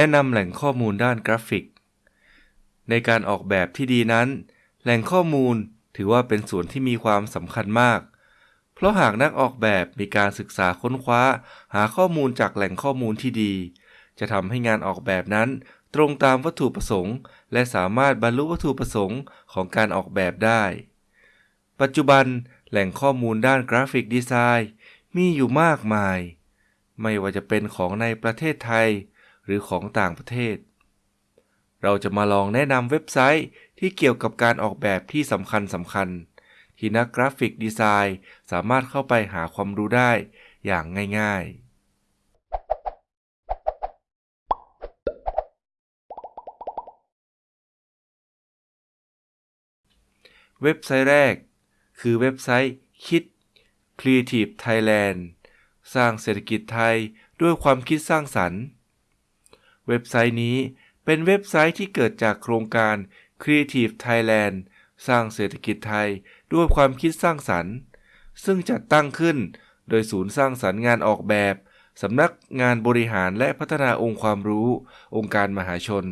แนะนำแหล่งข้อมูลด้านกราฟิก ในการออกแบบที่ดีนั้น แหล่งข้อมูลถือว่าเป็นส่วนที่มีความสำคัญมาก เพราะหากนักออกแบบมีการศึกษาค้นคว้า หาข้อมูลจากแหล่งข้อมูลที่ดี จะทำให้งานออกแบบนั้น ตรงตามวัตถุประสงค์ และสามารถบรรลุวัตถุประสงค์ของการออกแบบได้ ปัจจุบันแหล่งข้อมูลด้านกราฟิกดีไซน์มีอยู่มากมาย ไม่ว่าจะเป็นของในประเทศไทย หรือของต่างประเทศ เราจะมาลองแนะนำเว็บไซต์ที่เกี่ยวกับการออกแบบที่สำคัญสำคัญ ที่นักกราฟิกดีไซน์สามารถเข้าไปหาความรู้ได้อย่างง่ายๆเว็บไซต์แรก คือเว็บไซต์คิด Creative Thailand สร้างเศรษฐกิจไทยด้วยความคิดสร้างสรรค์ เว็บไซต์นี้เป็นเว็บไซต์ที่เกิดจากโครงการ Creative Thailand สร้างเศรษฐกิจไทยด้วยความคิดสร้างสรรค์ ซึ่งจัดตั้งขึ้นโดยศูนย์สร้างสรรค์งานออกแบบสำนักงานบริหารและพัฒนาองค์ความรู้ องค์การมหาชน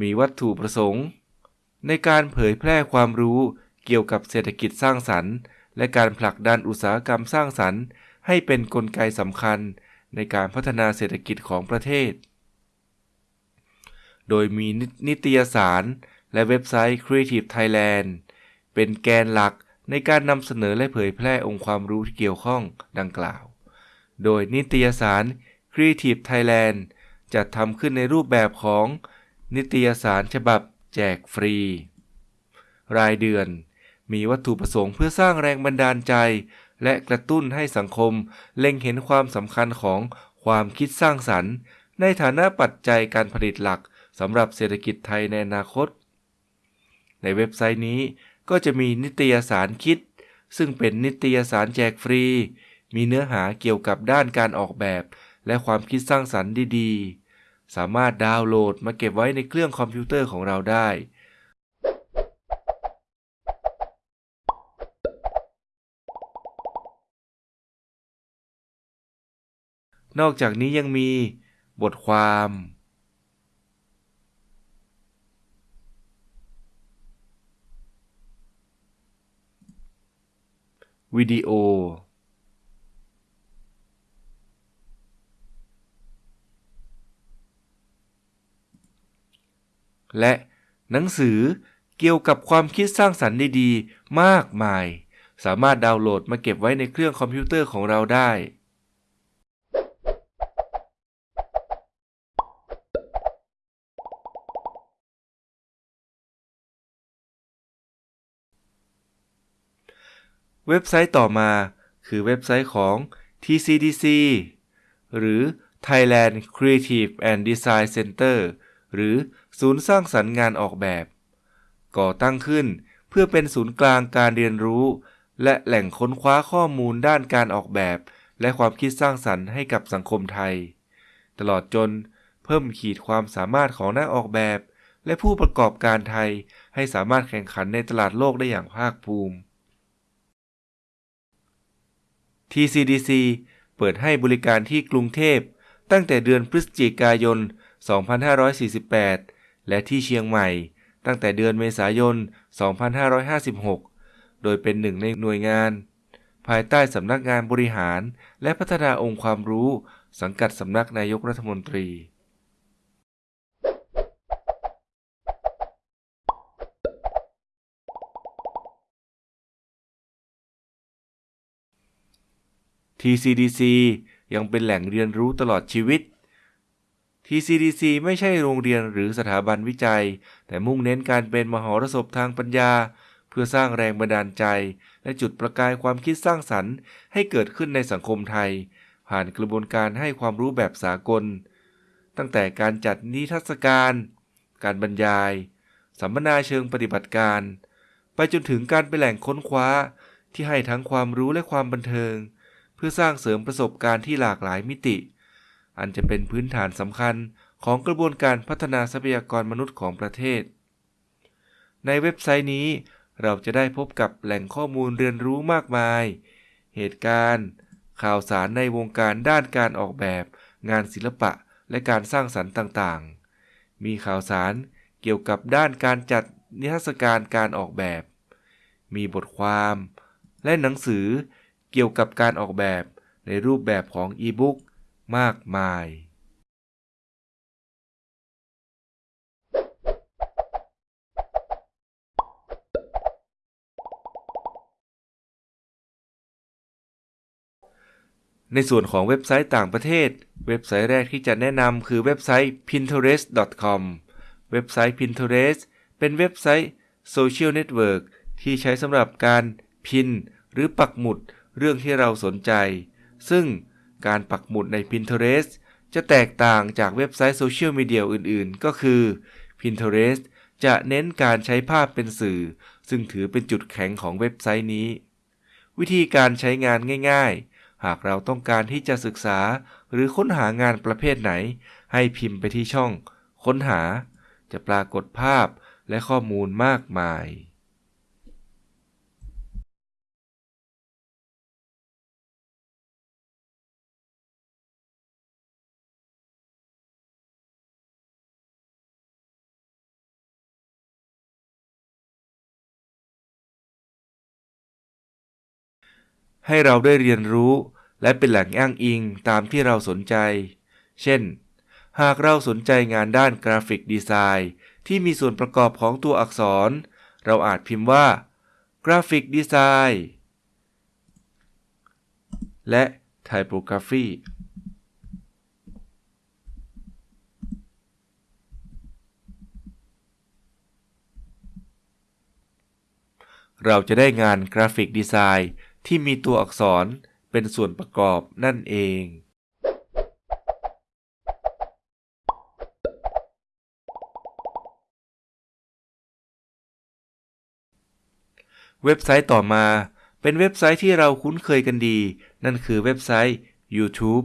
มีวัตถุประสงค์ ในการเผยแพร่ความรู้ เกี่ยวกับเศรษฐกิจสร้างสรรค์ และการผลักดันอุตสาหกรรมสร้างสรรค์ ให้เป็นนกลไกสำคัญในการพัฒนาเศรษฐกิจของประเทศ โดยมีนิตยสาร และเว็บไซต์ Creative Thailand เป็นแกนหลักในการนำเสนอและเผยแพร่องค์ความรู้ที่เกี่ยวข้องดังกล่าว โดยนิตยสาร Creative Thailand จัดทำขึ้นในรูปแบบของ นิตยสารฉบับแจกฟรี รายเดือน มีวัตถุประสงค์เพื่อสร้างแรงบันดาลใจ และกระตุ้นให้สังคม เล็งเห็นความสำคัญของความคิดสร้างสรรค์ ในฐานะปัจจัยการผลิตหลักสำหรับเศรษฐกิจไทยในอนาคต ในเว็บไซต์นี้ก็จะมีนิตยสารคิด ซึ่งเป็นนิตยสารแจกฟรี มีเนื้อหาเกี่ยวกับด้านการออกแบบ และความคิดสร้างสรรค์ดีๆ สามารถดาวน์โหลดมาเก็บไว้ในเครื่องคอมพิวเตอร์ของเราได้ นอกจากนี้ยังมีบทความ วิดีโอ และหนังสือเกี่ยวกับความคิดสร้างสรรค์ดีๆ มากมาย สามารถดาวน์โหลดมาเก็บไว้ในเครื่องคอมพิวเตอร์ของเราได้ เว็บไซต์ต่อมาคือเว็บไซต์ของ TCDC หรือ Thailand Creative and Design Center หรือศูนย์สร้างสรรค์งานออกแบบ ก่อตั้งขึ้นเพื่อเป็นศูนย์กลางการเรียนรู้ และแหล่งค้นคว้าข้อมูลด้านการออกแบบ และความคิดสร้างสรรค์ให้กับสังคมไทย ตลอดจนเพิ่มขีดความสามารถของนักออกแบบ และผู้ประกอบการไทยให้สามารถแข่งขันในตลาดโลกได้อย่างภาคภูมิ TCDC เปิดให้บริการที่กรุงเทพ ตั้งแต่เดือนพฤศจิกายน 2548 และที่เชียงใหม่ ตั้งแต่เดือนเมษายน 2556 โดยเป็นหนึ่งในหน่วยงาน ภายใต้สำนักงานบริหาร และพัฒนาองค์ความรู้ สังกัดสำนักนายกรัฐมนตรี TCDC ยังเป็นแหล่งเรียนรู้ตลอดชีวิต TCDC ไม่ใช่โรงเรียนหรือสถาบันวิจัย แต่มุ่งเน้นการเป็นมหรสพทางปัญญา เพื่อสร้างแรงบันดาลใจ และจุดประกายความคิดสร้างสรรค์ ให้เกิดขึ้นในสังคมไทย ผ่านกระบวนการให้ความรู้แบบสากล ตั้งแต่การจัดนิทรรศการ การบรรยาย สัมมนาเชิงปฏิบัติการ ไปจนถึงการเป็นแหล่งค้นคว้าที่ให้ทั้งความรู้และความบันเทิง เพื่อสร้างเสริมประสบการณ์ที่หลากหลายมิติ อันจะเป็นพื้นฐานสำคัญของกระบวนการพัฒนาทรัพยากรมนุษย์ของประเทศ ในเว็บไซต์นี้ เราจะได้พบกับแหล่งข้อมูลเรียนรู้มากมาย เหตุการณ์ ข่าวสารในวงการด้านการออกแบบ งานศิลปะและการสร้างสรรค์ต่างๆ มีข่าวสารเกี่ยวกับด้านการจัดนิทรรศการการออกแบบ มีบทความ และหนังสือ เกี่ยวกับการออกแบบในรูปแบบของอีบุ๊กมากมาย ในส่วนของเว็บไซต์ต่างประเทศ เว็บไซต์แรกที่จะแนะนำคือเว็บไซต์ pinterest.com เว็บไซต์ Pinterest เป็นเว็บไซต์โซเชียลเน็ตเวิร์กที่ใช้สำหรับการ pin หรือปักหมุด เรื่องที่เราสนใจ ซึ่งการปักหมุดใน Pinterest จะแตกต่างจากเว็บไซต์โซเชียลมีเดียอื่น ๆ ก็คือ Pinterest จะเน้นการใช้ภาพเป็นสื่อ ซึ่งถือเป็นจุดแข็งของเว็บไซต์นี้ วิธีการใช้งานง่าย ๆ หากเราต้องการที่จะศึกษา หรือค้นหางานประเภทไหน ให้พิมพ์ไปที่ช่อง ค้นหา จะปรากฏภาพและข้อมูลมากมาย ให้เราได้เรียนรู้ และเป็นแหล่งอ้างอิงตามที่เราสนใจ เช่น หากเราสนใจงานด้านกราฟิกดีไซน์ที่มีส่วนประกอบของตัวอักษร เราอาจพิมพ์ว่ากราฟิกดีไซน์และ typography เราจะได้งานกราฟิกดีไซน์ ที่มีตัวอักษรเป็นส่วนประกอบนั่นเอง เว็บไซต์ต่อมาเป็นเว็บไซต์ที่เราคุ้นเคยกันดี นั่นคือเว็บไซต์ YouTube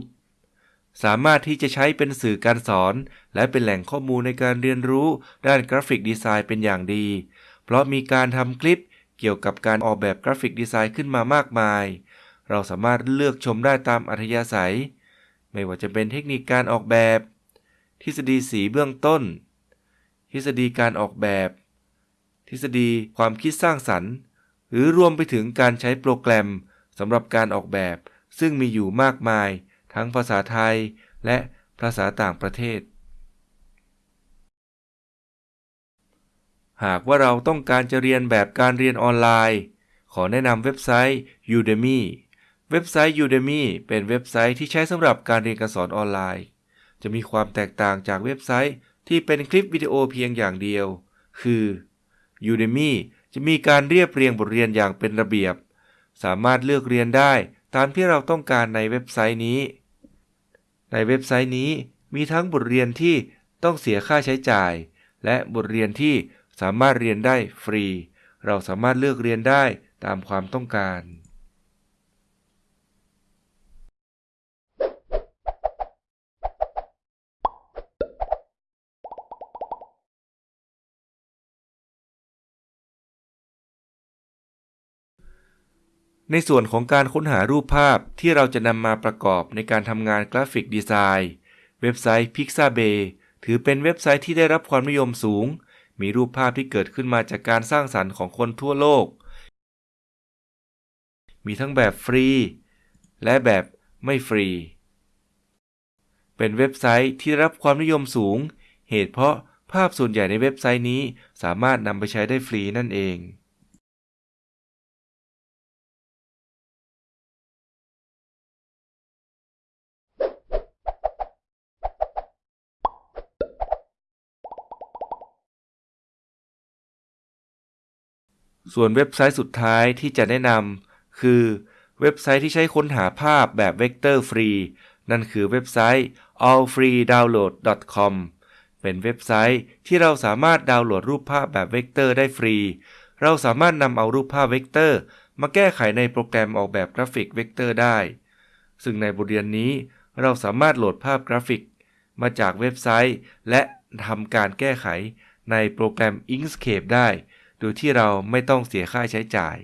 สามารถที่จะใช้เป็นสื่อการสอน และเป็นแหล่งข้อมูลในการเรียนรู้ด้านกราฟิกดีไซน์เป็นอย่างดี เพราะมีการทำคลิป เกี่ยวกับการออกแบบกราฟิกดีไซน์ขึ้นมามากมาย เราสามารถเลือกชมได้ตามอัธยาศัย ไม่ว่าจะเป็นเทคนิคการออกแบบ ทฤษฎีสีเบื้องต้น ทฤษฎีการออกแบบ ทฤษฎีความคิดสร้างสรรค์ หรือรวมไปถึงการใช้โปรแกรมสำหรับการออกแบบ ซึ่งมีอยู่มากมาย ทั้งภาษาไทยและภาษาต่างประเทศ หากว่าเราต้องการจะเรียนแบบการเรียนออนไลน์ ขอแนะนำเว็บไซต์ Udemy เว็บไซต์ Udemy เป็นเว็บไซต์ที่ใช้สำหรับการเรียนการสอนออนไลน์ จะมีความแตกต่างจากเว็บไซต์ที่เป็นคลิปวิดีโอเพียงอย่างเดียว คือ Udemy จะมีการเรียบเรียงบทเรียนอย่างเป็นระเบียบ สามารถเลือกเรียนได้ตามที่เราต้องการในเว็บไซต์นี้ ในเว็บไซต์นี้มีทั้งบทเรียนที่ต้องเสียค่าใช้จ่าย และบทเรียนที่ สามารถเรียนได้ฟรี เราสามารถเลือกเรียนได้ตามความต้องการ ในส่วนของการค้นหารูปภาพที่เราจะนำมาประกอบในการทำงานกราฟิกดีไซน์ เว็บไซต์ Pixabay ถือเป็นเว็บไซต์ที่ได้รับความนิยมสูง มีรูปภาพที่เกิดขึ้นมาจากการสร้างสรรค์ของคนทั่วโลก มีทั้งแบบฟรี และแบบไม่ฟรี เป็นเว็บไซต์ที่รับความนิยมสูง เหตุเพราะภาพส่วนใหญ่ในเว็บไซต์นี้สามารถนำไปใช้ได้ฟรีนั่นเอง ส่วนเว็บไซต์สุดท้ายที่จะแนะนำคือเว็บไซต์ที่ใช้ค้นหาภาพแบบเวกเตอร์ฟรี นั่นคือเว็บไซต์ allfreedownload.com เป็นเว็บไซต์ที่เราสามารถดาวน์โหลดรูปภาพแบบเวกเตอร์ได้ฟรี เราสามารถนำเอารูปภาพเวกเตอร์ มาแก้ไขในโปรแกรมออกแบบกราฟิกเวกเตอร์ได้ ซึ่งในบทเรียนนี้ เราสามารถโหลดภาพกราฟิก มาจากเว็บไซต์ และทำการแก้ไขในโปรแกรม Inkscape ได้ โดยที่เราไม่ต้องเสียค่าใช้จ่าย